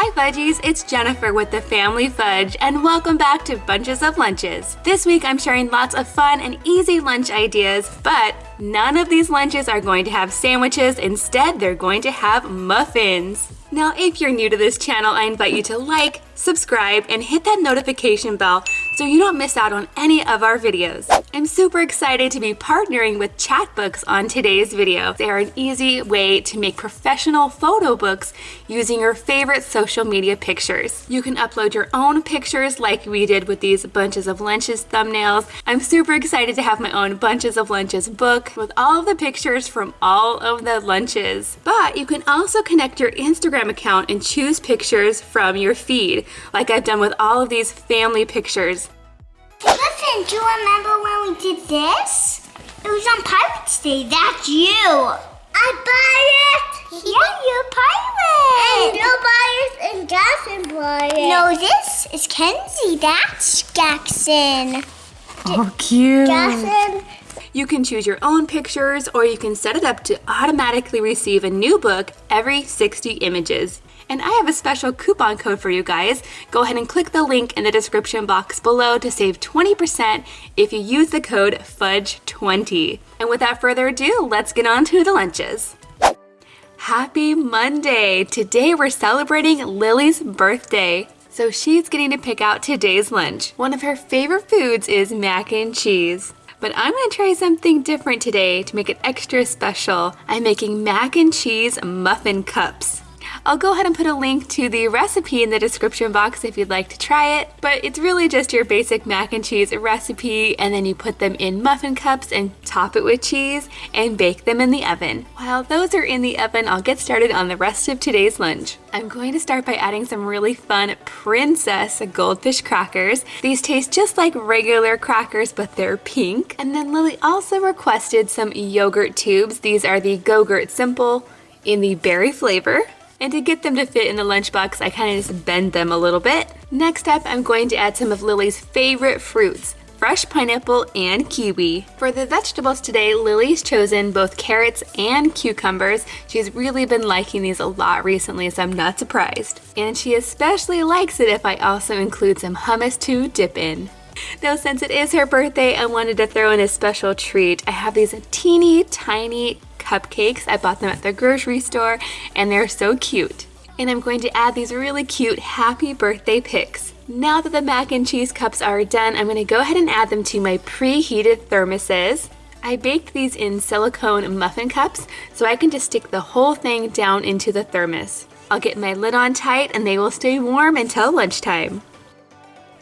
Hi Fudgies, it's Jennifer with the Family Fudge and welcome back to Bunches of Lunches. This week I'm sharing lots of fun and easy lunch ideas, but none of these lunches are going to have sandwiches. Instead, they're going to have muffins. Now, if you're new to this channel, I invite you to like, subscribe, and hit that notification bell so you don't miss out on any of our videos. I'm super excited to be partnering with Chatbooks on today's video. They are an easy way to make professional photo books using your favorite social media pictures. You can upload your own pictures like we did with these Bunches of Lunches thumbnails. I'm super excited to have my own Bunches of Lunches book with all of the pictures from all of the lunches. But you can also connect your Instagram account and choose pictures from your feed, like I've done with all of these family pictures. Listen, do you remember when we did this? It was on Pirates Day. That's you. I buy it. Yeah, you're a pirate. And no buyers and Jackson buy it. No, this is Kenzie. That's Jackson. Oh, cute. Jackson. You can choose your own pictures or you can set it up to automatically receive a new book every 60 images. And I have a special coupon code for you guys. Go ahead and click the link in the description box below to save 20% if you use the code FUDGE20. And without further ado, let's get on to the lunches. Happy Monday! Today we're celebrating Lily's birthday. So she's getting to pick out today's lunch. One of her favorite foods is mac and cheese. But I'm gonna try something different today to make it extra special. I'm making mac and cheese muffin cups. I'll go ahead and put a link to the recipe in the description box if you'd like to try it, but it's really just your basic mac and cheese recipe and then you put them in muffin cups and top it with cheese and bake them in the oven. While those are in the oven, I'll get started on the rest of today's lunch. I'm going to start by adding some really fun Princess Goldfish crackers. These taste just like regular crackers, but they're pink. And then Lily also requested some yogurt tubes. These are the Go-Gurt Simple in the berry flavor. And to get them to fit in the lunchbox, I kind of just bend them a little bit. Next up, I'm going to add some of Lily's favorite fruits, fresh pineapple and kiwi. For the vegetables today, Lily's chosen both carrots and cucumbers. She's really been liking these a lot recently, so I'm not surprised. And she especially likes it if I also include some hummus to dip in. Now, since it is her birthday, I wanted to throw in a special treat. I have these teeny tiny cupcakes. I bought them at the grocery store and they're so cute. And I'm going to add these really cute happy birthday picks. Now that the mac and cheese cups are done, I'm going to go ahead and add them to my preheated thermoses. I baked these in silicone muffin cups so I can just stick the whole thing down into the thermos. I'll get my lid on tight and they will stay warm until lunchtime.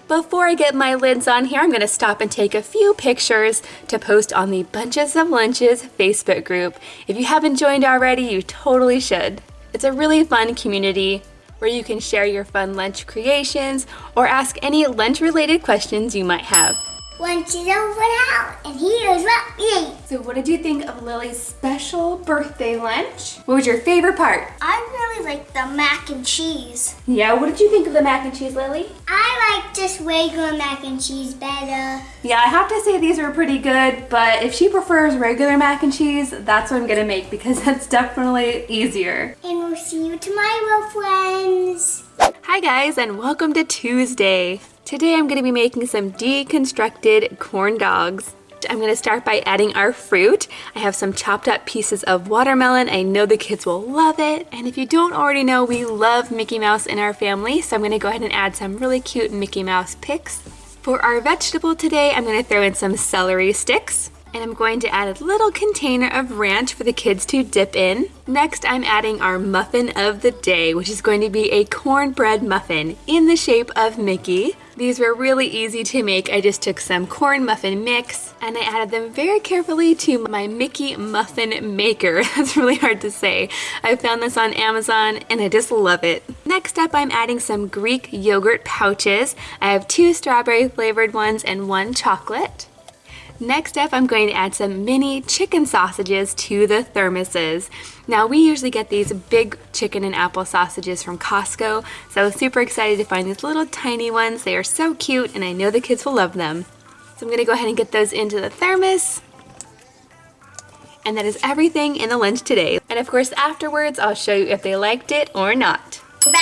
Before I get my lids on here, I'm going to stop and take a few pictures to post on the Bunches of Lunches Facebook group. If you haven't joined already, you totally should. It's a really fun community where you can share your fun lunch creations or ask any lunch related questions you might have. Lunch is over now, and here's what we ate. So what did you think of Lily's special birthday lunch? What was your favorite part? I really liked the mac and cheese. Yeah, what did you think of the mac and cheese, Lily? I like just regular mac and cheese better. Yeah, I have to say these are pretty good, but if she prefers regular mac and cheese, that's what I'm gonna make because that's definitely easier. And we'll see you tomorrow, friends. Hi guys, and welcome to Tuesday. Today I'm going to be making some deconstructed corn dogs. I'm going to start by adding our fruit. I have some chopped up pieces of watermelon. I know the kids will love it. And if you don't already know, we love Mickey Mouse in our family. So I'm going to go ahead and add some really cute Mickey Mouse picks. For our vegetable today, I'm going to throw in some celery sticks. And I'm going to add a little container of ranch for the kids to dip in. Next, I'm adding our muffin of the day, which is going to be a cornbread muffin in the shape of Mickey. These were really easy to make. I just took some corn muffin mix and I added them very carefully to my Mickey Muffin Maker. That's really hard to say. I found this on Amazon and I just love it. Next up, I'm adding some Greek yogurt pouches. I have two strawberry flavored ones and one chocolate. Next up, I'm going to add some mini chicken sausages to the thermoses. Now, we usually get these big chicken and apple sausages from Costco, so I was super excited to find these little tiny ones. They are so cute, and I know the kids will love them. So I'm gonna go ahead and get those into the thermos. And that is everything in the lunch today. And of course, afterwards, I'll show you if they liked it or not. We're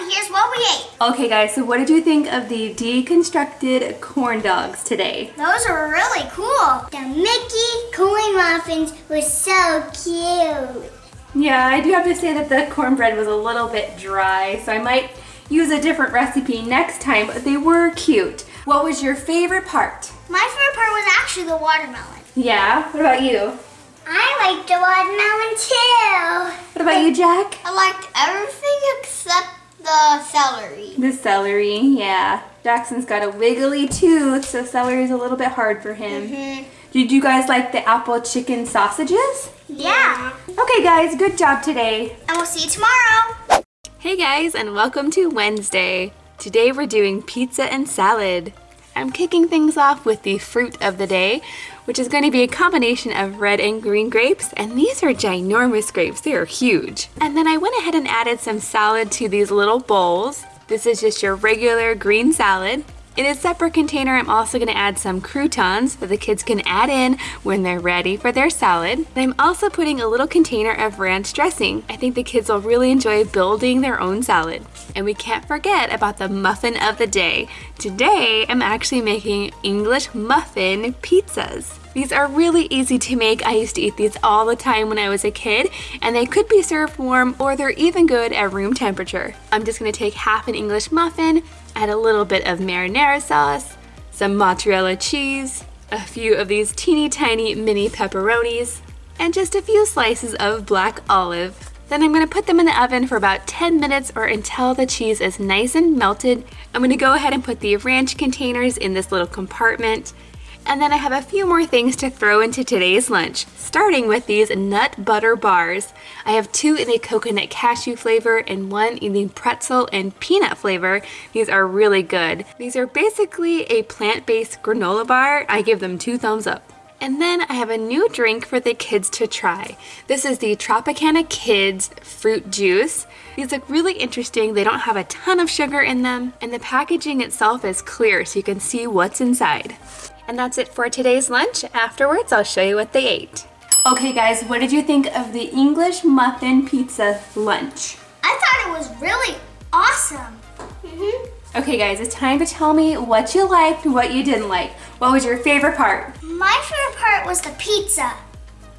home now we ate. Okay guys, so what did you think of the deconstructed corn dogs today? Those are really cool. The Mickey corn muffins were so cute. Yeah, I do have to say that the cornbread was a little bit dry, so I might use a different recipe next time, but they were cute. What was your favorite part? My favorite part was actually the watermelon. Yeah, what about you? I liked the watermelon too. What about you, Jack? I liked everything except the celery. The celery, yeah. Jackson's got a wiggly tooth, so celery is a little bit hard for him. Mm-hmm. Did you guys like the apple chicken sausages? Yeah. Okay guys, good job today. And we'll see you tomorrow. Hey guys, and welcome to Wednesday. Today we're doing pizza and salad. I'm kicking things off with the fruit of the day, which is going to be a combination of red and green grapes, and these are ginormous grapes. They are huge. And then I went ahead and added some salad to these little bowls. This is just your regular green salad. In a separate container, I'm also going to add some croutons that the kids can add in when they're ready for their salad. And I'm also putting a little container of ranch dressing. I think the kids will really enjoy building their own salad. And we can't forget about the muffin of the day. Today, I'm actually making English muffin pizzas. These are really easy to make. I used to eat these all the time when I was a kid, and they could be served warm or they're even good at room temperature. I'm just gonna take half an English muffin, add a little bit of marinara sauce, some mozzarella cheese, a few of these teeny tiny mini pepperonis, and just a few slices of black olive. Then I'm gonna put them in the oven for about 10 minutes or until the cheese is nice and melted. I'm gonna go ahead and put the ranch containers in this little compartment. And then I have a few more things to throw into today's lunch, starting with these nut butter bars. I have two in a coconut cashew flavor and one in the pretzel and peanut flavor. These are really good. These are basically a plant-based granola bar. I give them two thumbs up. And then I have a new drink for the kids to try. This is the Tropicana Kids Fruit Juice. These look really interesting. They don't have a ton of sugar in them, and the packaging itself is clear so you can see what's inside. And that's it for today's lunch. Afterwards, I'll show you what they ate. Okay guys, what did you think of the English muffin pizza lunch? I thought it was really awesome. Mm-hmm. Okay guys, it's time to tell me what you liked what you didn't like. What was your favorite part? My favorite part was the pizza.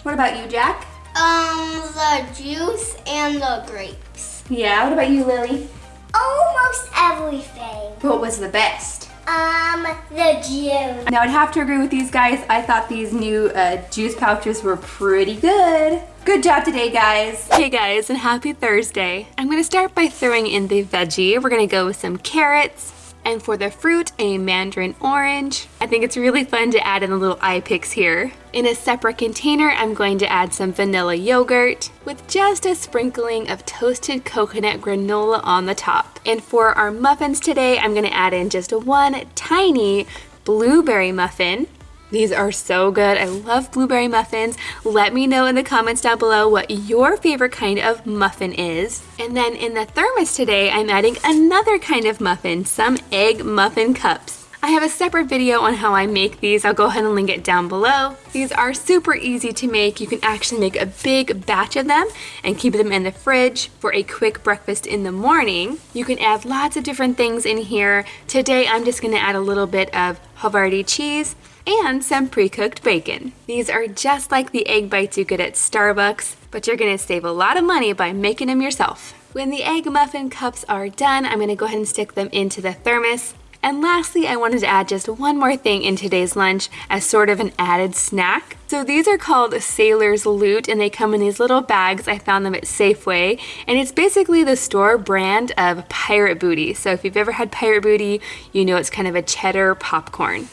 What about you, Jack? Um, the juice and the grapes. Yeah, what about you, Lily? Almost everything. What was the best? Um, the juice. Now I'd have to agree with these guys. I thought these new uh, juice pouches were pretty good. Good job today, guys. Hey guys, and happy Thursday. I'm gonna start by throwing in the veggie. We're gonna go with some carrots, and for the fruit, a mandarin orange. I think it's really fun to add in the little eye picks here. In a separate container, I'm going to add some vanilla yogurt with just a sprinkling of toasted coconut granola on the top. And for our muffins today, I'm gonna add in just one tiny blueberry muffin. These are so good. I love blueberry muffins. Let me know in the comments down below what your favorite kind of muffin is. And then in the thermos today, I'm adding another kind of muffin, some egg muffin cups. I have a separate video on how I make these. I'll go ahead and link it down below. These are super easy to make. You can actually make a big batch of them and keep them in the fridge for a quick breakfast in the morning. You can add lots of different things in here. Today, I'm just gonna add a little bit of Havarti cheese and some pre-cooked bacon. These are just like the egg bites you get at Starbucks, but you're gonna save a lot of money by making them yourself. When the egg muffin cups are done, I'm gonna go ahead and stick them into the thermos. And lastly, I wanted to add just one more thing in today's lunch as sort of an added snack. So these are called Sailor's Loot and they come in these little bags. I found them at Safeway and it's basically the store brand of Pirate Booty. So if you've ever had Pirate Booty, you know it's kind of a cheddar popcorn.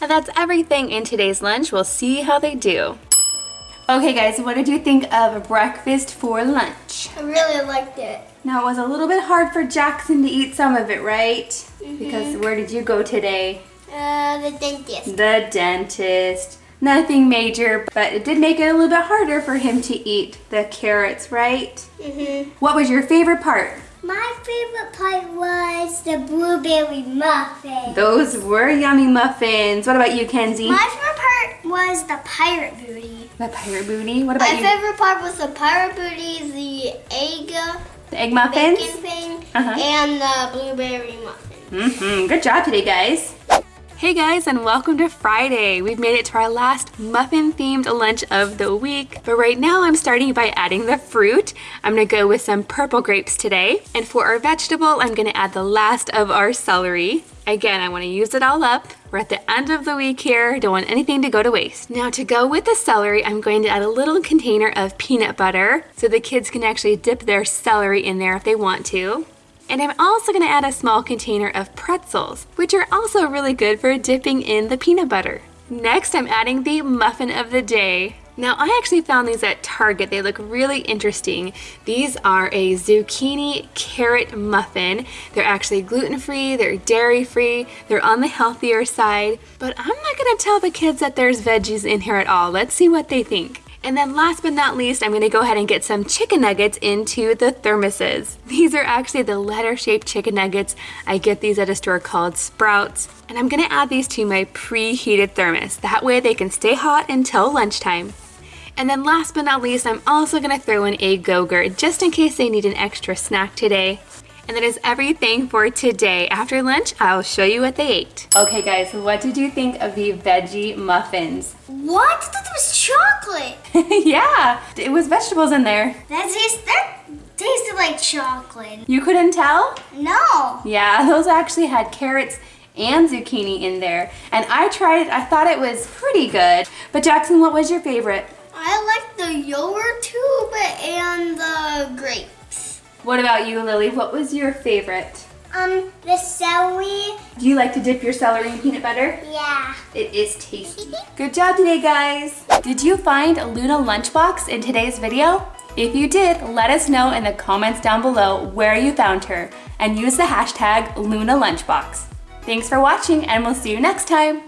And that's everything in today's lunch. We'll see how they do. Okay guys, what did you think of breakfast for lunch? I really liked it. Now it was a little bit hard for Jackson to eat some of it, right? Mm -hmm. Because where did you go today? Uh, the dentist. The dentist. Nothing major, but it did make it a little bit harder for him to eat the carrots, right? Mm -hmm. What was your favorite part? My favorite part was the blueberry muffins. Those were yummy muffins. What about you, Kenzie? My favorite part was the pirate booty. The pirate booty? What about My you? favorite part was the pirate booty, the egg The egg muffins? bacon thing, Uh-huh. and the blueberry muffin. Mm-hmm. Good job today, guys. Hey guys, and welcome to Friday. We've made it to our last muffin-themed lunch of the week. But right now I'm starting by adding the fruit. I'm gonna go with some purple grapes today. And for our vegetable, I'm gonna add the last of our celery. Again, I wanna use it all up. We're at the end of the week here. Don't want anything to go to waste. Now to go with the celery, I'm going to add a little container of peanut butter so the kids can actually dip their celery in there if they want to. And I'm also gonna add a small container of pretzels, which are also really good for dipping in the peanut butter. Next, I'm adding the muffin of the day. Now, I actually found these at Target. They look really interesting. These are a zucchini carrot muffin. They're actually gluten-free, they're dairy-free, they're on the healthier side, but I'm not gonna tell the kids that there's veggies in here at all. Let's see what they think. And then last but not least, I'm gonna go ahead and get some chicken nuggets into the thermoses. These are actually the letter-shaped chicken nuggets. I get these at a store called Sprouts. And I'm gonna add these to my preheated thermos. That way they can stay hot until lunchtime. And then last but not least, I'm also gonna throw in a Go-Gurt just in case they need an extra snack today. And that is everything for today. After lunch, I'll show you what they ate. Okay guys, what did you think of the veggie muffins? What? Was chocolate. yeah, it was vegetables in there. That tastes that tasted like chocolate. You couldn't tell? No. Yeah, those actually had carrots and zucchini in there. And I tried it, I thought it was pretty good. But Jackson, what was your favorite? I like the yogurt tube and the grapes. What about you, Lily? What was your favorite? Um, the celery. Do you like to dip your celery in peanut butter? Yeah. It is tasty. Good job today, guys. Did you find a Luna Lunchbox in today's video? If you did, let us know in the comments down below where you found her and use the hashtag Luna Lunchbox. Thanks for watching and we'll see you next time.